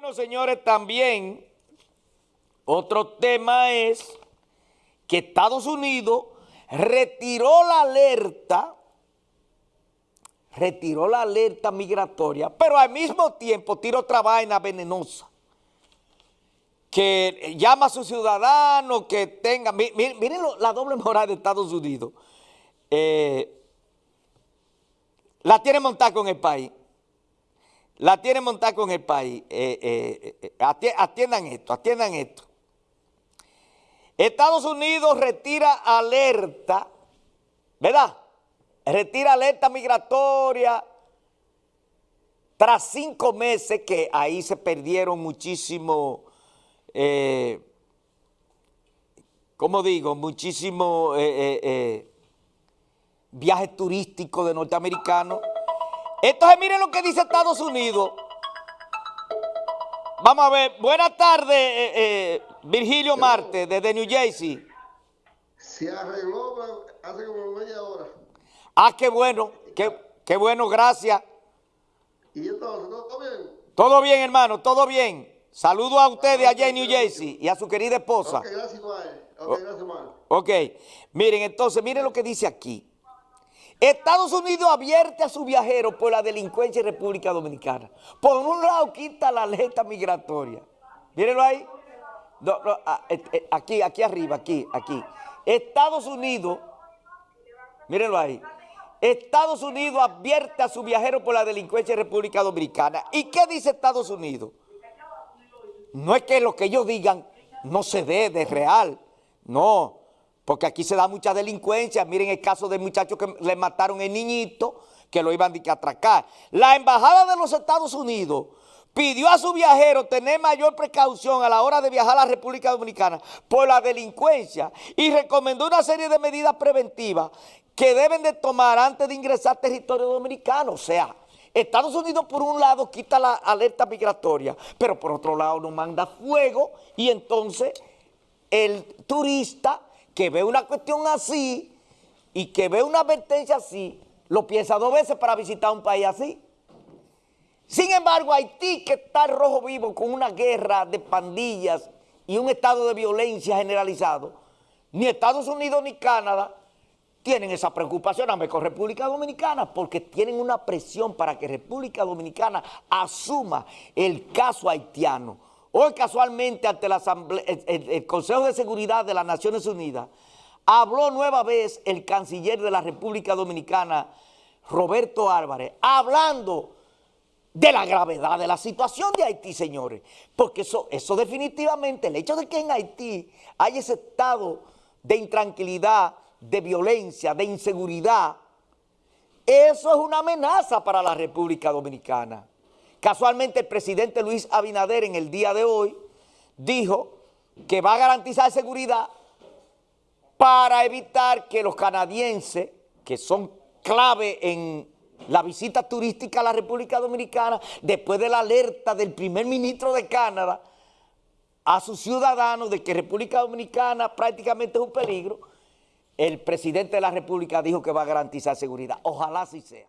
Bueno, señores, también otro tema es que Estados Unidos retiró la alerta, retiró la alerta migratoria, pero al mismo tiempo tiró otra vaina venenosa, que llama a sus ciudadanos que tengan, miren, la doble moral de Estados Unidos, eh, la tiene montada con el país la tiene montada con el país. Eh, eh, eh, atiendan esto, atiendan esto. Estados Unidos retira alerta, ¿verdad? Retira alerta migratoria tras cinco meses que ahí se perdieron muchísimo, ¿cómo digo? Muchísimo viajes turísticos de norteamericanos entonces miren lo que dice Estados Unidos. Vamos a ver. Buenas tardes, eh, eh, Virgilio Marte, desde New Jersey. Se arregló hace como media hora. Ah, qué bueno, qué, bueno, gracias. ¿Y entonces, todo bien? Todo bien, hermano, todo bien. Saludo a ustedes allá en New Jersey y a su querida esposa. Ok, gracias, Ok, gracias, Ok, miren, entonces, miren lo que dice aquí. Estados Unidos advierte a sus viajeros por la delincuencia en República Dominicana. Por un lado quita la alerta migratoria. Mírenlo ahí. Ah, eh, eh, aquí, aquí arriba, aquí, aquí. Estados Unidos, mírenlo ahí. Estados Unidos advierte a sus viajeros por la delincuencia en República Dominicana. ¿Y qué dice Estados Unidos? No es que lo que ellos digan no se dé de real. No, porque aquí se da mucha delincuencia. Miren el caso del muchacho que le mataron el niñito, que lo iban a atracar. La Embajada de los Estados Unidos pidió a su viajero tener mayor precaución a la hora de viajar a la República Dominicana por la delincuencia y recomendó una serie de medidas preventivas que deben de tomar antes de ingresar a territorio dominicano. O sea, Estados Unidos por un lado quita la alerta migratoria, pero por otro lado nos manda fuego y entonces el turista que ve una cuestión así y que ve una advertencia así, lo piensa dos veces para visitar un país así. Sin embargo, Haití, que está rojo vivo con una guerra de pandillas y un estado de violencia generalizado, ni Estados Unidos ni Canadá tienen esa preocupación, a con República Dominicana, porque tienen una presión para que República Dominicana asuma el caso haitiano Hoy casualmente ante la el, Consejo de Seguridad de las Naciones Unidas habló nueva vez el canciller de la República Dominicana, Roberto Álvarez, hablando de la gravedad de la situación de Haití, señores. Porque eso, eso definitivamente, el hecho de que en Haití hay ese estado de intranquilidad, de violencia, de inseguridad, eso es una amenaza para la República Dominicana. Casualmente el presidente Luis Abinader en el día de hoy dijo que va a garantizar seguridad para evitar que los canadienses, que son clave en la visita turística a la República Dominicana, después de la alerta del primer ministro de Canadá a sus ciudadanos de que República Dominicana prácticamente es un peligro, el presidente de la República dijo que va a garantizar seguridad. Ojalá así sea.